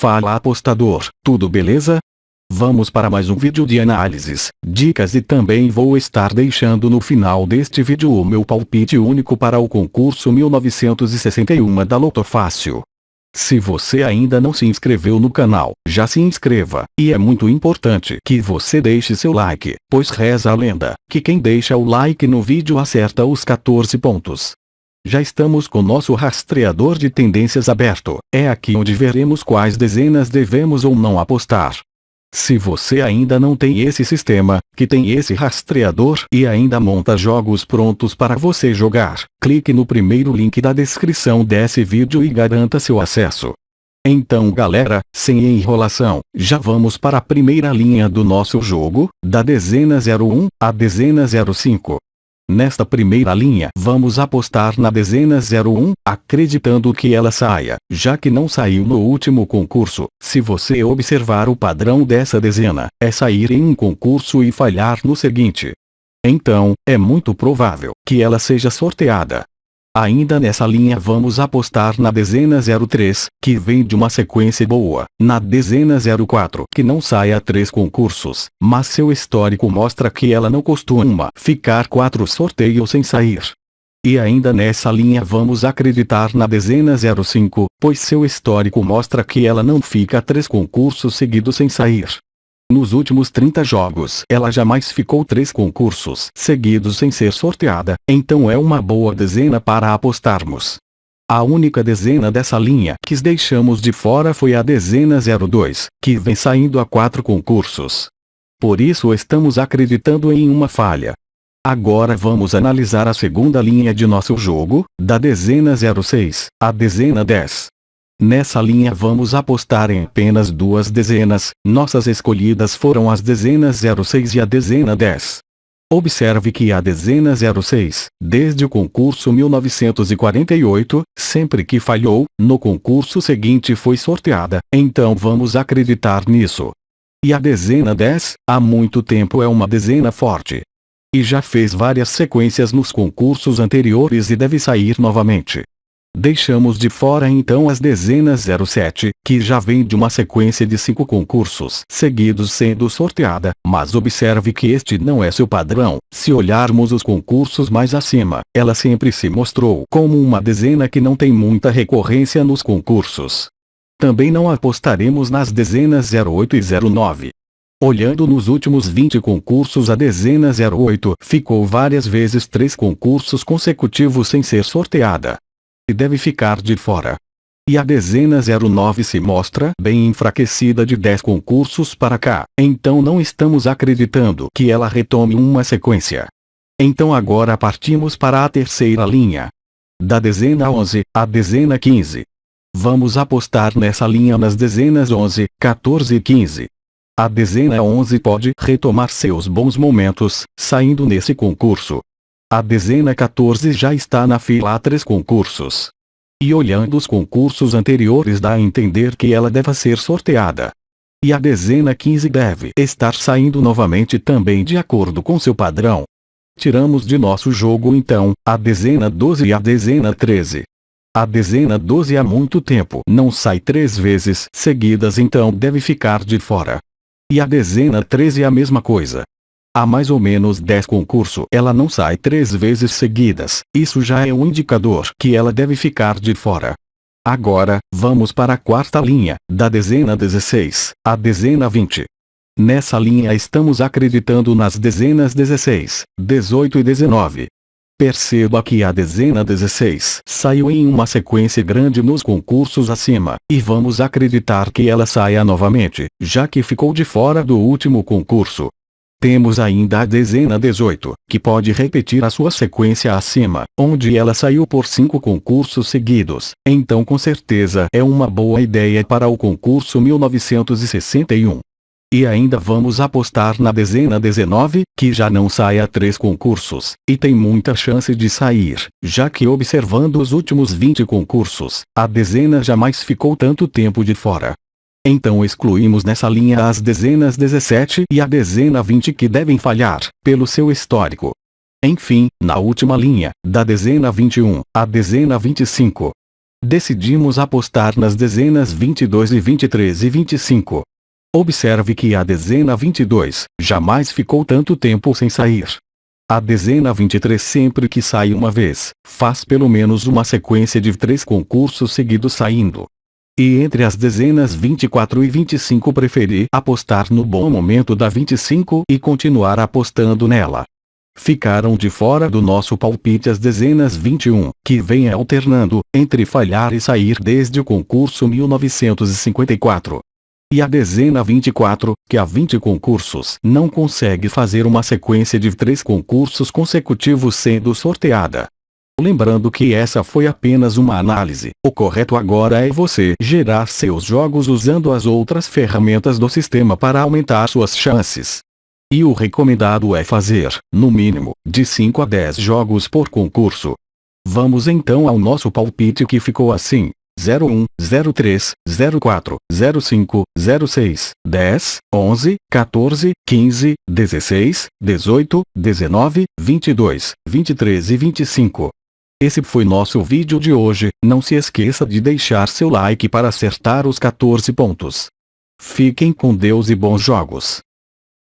Fala apostador, tudo beleza? Vamos para mais um vídeo de análises, dicas e também vou estar deixando no final deste vídeo o meu palpite único para o concurso 1961 da Loto Fácil. Se você ainda não se inscreveu no canal, já se inscreva, e é muito importante que você deixe seu like, pois reza a lenda, que quem deixa o like no vídeo acerta os 14 pontos. Já estamos com nosso rastreador de tendências aberto, é aqui onde veremos quais dezenas devemos ou não apostar. Se você ainda não tem esse sistema, que tem esse rastreador e ainda monta jogos prontos para você jogar, clique no primeiro link da descrição desse vídeo e garanta seu acesso. Então galera, sem enrolação, já vamos para a primeira linha do nosso jogo, da dezena 01 à dezena 05. Nesta primeira linha vamos apostar na dezena 01, acreditando que ela saia, já que não saiu no último concurso. Se você observar o padrão dessa dezena, é sair em um concurso e falhar no seguinte. Então, é muito provável que ela seja sorteada. Ainda nessa linha vamos apostar na dezena 03, que vem de uma sequência boa, na dezena 04, que não sai a três concursos, mas seu histórico mostra que ela não costuma ficar quatro sorteios sem sair. E ainda nessa linha vamos acreditar na dezena 05, pois seu histórico mostra que ela não fica três concursos seguidos sem sair. Nos últimos 30 jogos, ela jamais ficou três concursos seguidos sem ser sorteada, então é uma boa dezena para apostarmos. A única dezena dessa linha que deixamos de fora foi a dezena 02, que vem saindo a quatro concursos. Por isso estamos acreditando em uma falha. Agora vamos analisar a segunda linha de nosso jogo, da dezena 06, a dezena 10. Nessa linha vamos apostar em apenas duas dezenas, nossas escolhidas foram as dezenas 06 e a dezena 10. Observe que a dezena 06, desde o concurso 1948, sempre que falhou, no concurso seguinte foi sorteada, então vamos acreditar nisso. E a dezena 10, há muito tempo é uma dezena forte. E já fez várias sequências nos concursos anteriores e deve sair novamente. Deixamos de fora então as dezenas 07, que já vem de uma sequência de cinco concursos seguidos sendo sorteada, mas observe que este não é seu padrão. Se olharmos os concursos mais acima, ela sempre se mostrou como uma dezena que não tem muita recorrência nos concursos. Também não apostaremos nas dezenas 08 e 09. Olhando nos últimos 20 concursos a dezena 08 ficou várias vezes três concursos consecutivos sem ser sorteada e deve ficar de fora. E a dezena 09 se mostra bem enfraquecida de 10 concursos para cá, então não estamos acreditando que ela retome uma sequência. Então agora partimos para a terceira linha. Da dezena 11, à dezena 15. Vamos apostar nessa linha nas dezenas 11, 14 e 15. A dezena 11 pode retomar seus bons momentos, saindo nesse concurso. A dezena 14 já está na fila a três concursos. E olhando os concursos anteriores dá a entender que ela deve ser sorteada. E a dezena 15 deve estar saindo novamente também de acordo com seu padrão. Tiramos de nosso jogo então, a dezena 12 e a dezena 13. A dezena 12 há muito tempo não sai três vezes seguidas então deve ficar de fora. E a dezena 13 é a mesma coisa. Há mais ou menos 10 concursos. Ela não sai três vezes seguidas. Isso já é um indicador que ela deve ficar de fora. Agora, vamos para a quarta linha, da dezena 16, à dezena 20. Nessa linha estamos acreditando nas dezenas 16, 18 e 19. Perceba que a dezena 16 saiu em uma sequência grande nos concursos acima, e vamos acreditar que ela saia novamente, já que ficou de fora do último concurso. Temos ainda a dezena 18, que pode repetir a sua sequência acima, onde ela saiu por cinco concursos seguidos, então com certeza é uma boa ideia para o concurso 1961. E ainda vamos apostar na dezena 19, que já não sai a três concursos, e tem muita chance de sair, já que observando os últimos 20 concursos, a dezena jamais ficou tanto tempo de fora. Então excluímos nessa linha as dezenas 17 e a dezena 20 que devem falhar, pelo seu histórico. Enfim, na última linha, da dezena 21, à dezena 25. Decidimos apostar nas dezenas 22 e 23 e 25. Observe que a dezena 22 jamais ficou tanto tempo sem sair. A dezena 23 sempre que sai uma vez, faz pelo menos uma sequência de três concursos seguidos saindo. E entre as dezenas 24 e 25 preferi apostar no bom momento da 25 e continuar apostando nela. Ficaram de fora do nosso palpite as dezenas 21, que vem alternando, entre falhar e sair desde o concurso 1954. E a dezena 24, que há 20 concursos não consegue fazer uma sequência de três concursos consecutivos sendo sorteada. Lembrando que essa foi apenas uma análise, o correto agora é você gerar seus jogos usando as outras ferramentas do sistema para aumentar suas chances. E o recomendado é fazer, no mínimo, de 5 a 10 jogos por concurso. Vamos então ao nosso palpite que ficou assim. 01, 03, 04, 05, 06, 10, 11, 14, 15, 16, 18, 19, 22, 23 e 25. Esse foi nosso vídeo de hoje, não se esqueça de deixar seu like para acertar os 14 pontos. Fiquem com Deus e bons jogos.